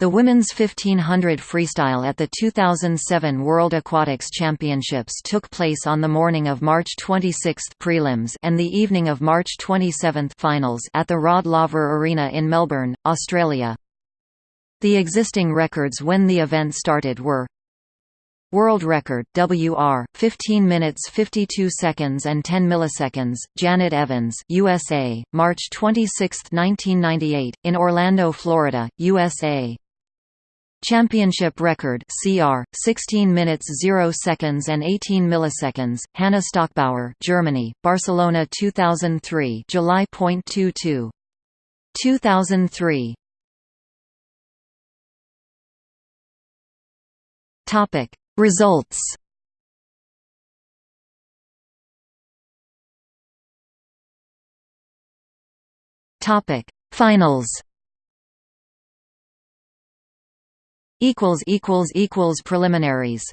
The women's 1500 freestyle at the 2007 World Aquatics Championships took place on the morning of March 26 prelims and the evening of March 27 finals at the Rod Laver Arena in Melbourne, Australia. The existing records when the event started were World record WR 15 minutes 52 seconds and 10 milliseconds Janet Evans USA March 26 1998 in Orlando Florida USA Championship record CR 16 minutes 0 seconds and 18 milliseconds Hannah Stockbauer Germany Barcelona 2003 July.22 2003 Topic Results. Topic Finals equals equals equals preliminaries